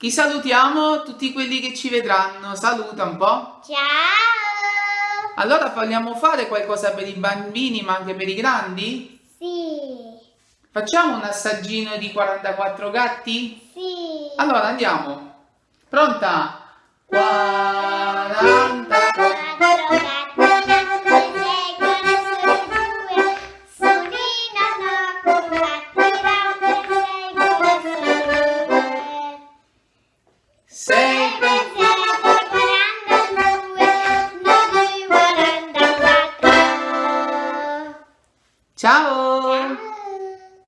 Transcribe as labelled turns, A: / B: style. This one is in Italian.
A: Chi salutiamo? Tutti quelli che ci vedranno. Saluta un po'.
B: Ciao!
A: Allora vogliamo fare qualcosa per i bambini ma anche per i grandi?
B: Sì.
A: Facciamo un assaggino di 44 gatti?
B: Sì.
A: Allora andiamo. Pronta? 44 gatti. Thank you. Ciao! Ciao.